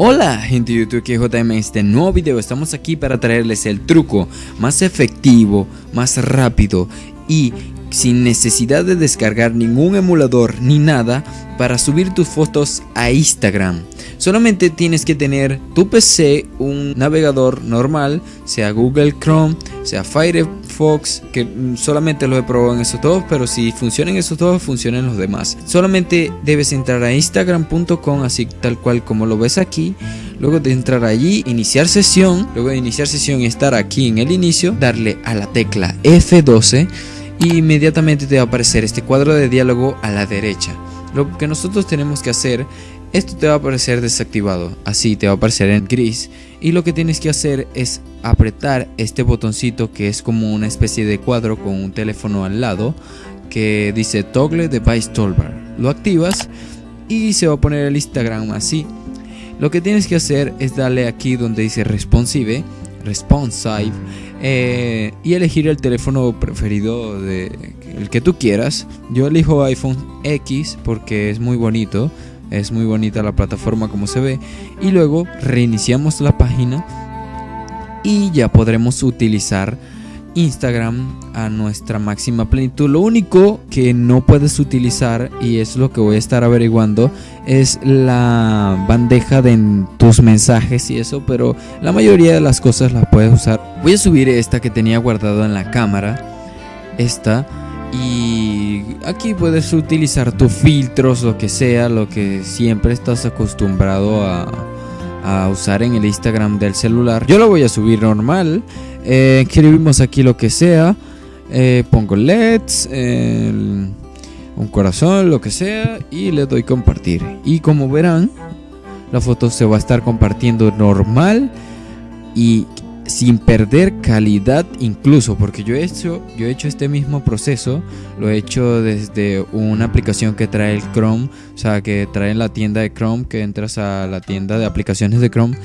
Hola gente de YouTube, aquí JM en este nuevo video estamos aquí para traerles el truco más efectivo, más rápido y sin necesidad de descargar ningún emulador ni nada para subir tus fotos a Instagram. Solamente tienes que tener tu PC, un navegador normal, sea Google Chrome, sea Firefox, que solamente lo he probado en esos dos, pero si funcionan esos dos, funcionan los demás. Solamente debes entrar a instagram.com, así tal cual como lo ves aquí. Luego de entrar allí, iniciar sesión, luego de iniciar sesión y estar aquí en el inicio, darle a la tecla F12 y inmediatamente te va a aparecer este cuadro de diálogo a la derecha. Lo que nosotros tenemos que hacer esto te va a aparecer desactivado, así te va a aparecer en gris y lo que tienes que hacer es apretar este botoncito que es como una especie de cuadro con un teléfono al lado que dice Toggle Device Toolbar. Lo activas y se va a poner el Instagram así. Lo que tienes que hacer es darle aquí donde dice responsive, responsive eh, y elegir el teléfono preferido de el que tú quieras. Yo elijo iPhone X porque es muy bonito es muy bonita la plataforma como se ve. Y luego reiniciamos la página y ya podremos utilizar Instagram a nuestra máxima plenitud. Lo único que no puedes utilizar, y es lo que voy a estar averiguando, es la bandeja de tus mensajes y eso, pero la mayoría de las cosas las puedes usar. Voy a subir esta que tenía guardada en la cámara. Esta y aquí puedes utilizar tus filtros, lo que sea, lo que siempre estás acostumbrado a, usar en el Instagram del celular. Yo lo voy a subir normal. Eh, escribimos aquí lo que sea. Eh, pongo LEDs, un corazón, lo que sea. Y le doy compartir. Y como verán, la foto se va a estar compartiendo normal. Y sin perder calidad incluso porque yo he hecho yo he hecho este mismo proceso lo he hecho desde una aplicación que trae el Chrome o sea que trae la tienda de Chrome que entras a la tienda de aplicaciones de Chrome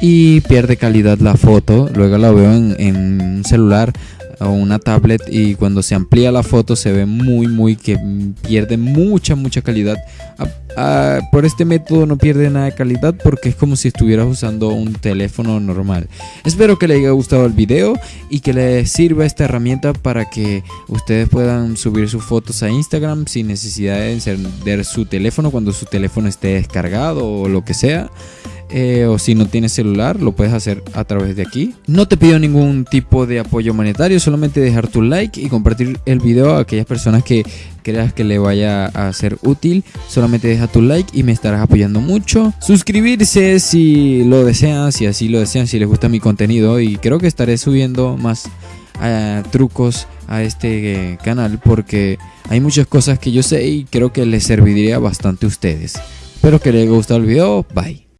y pierde calidad la foto luego la veo en, en un celular o una tablet y cuando se amplía la foto se ve muy muy que pierde mucha mucha calidad. Ah, ah, por este método no pierde nada de calidad porque es como si estuvieras usando un teléfono normal. Espero que les haya gustado el video y que les sirva esta herramienta para que ustedes puedan subir sus fotos a Instagram sin necesidad de encender su teléfono cuando su teléfono esté descargado o lo que sea eh, o si no tienes celular lo puedes hacer a través de aquí. No te pido ningún tipo de apoyo monetario, solamente dejar tu like y compartir el video a aquellas personas que creas que le vaya a ser útil. Solamente deja tu like y me estarás apoyando mucho. Suscribirse si lo desean, si así lo desean, si les gusta mi contenido y creo que estaré subiendo más eh, trucos a este eh, canal porque hay muchas cosas que yo sé y creo que les serviría bastante a ustedes. Espero que les haya gustado el video. Bye.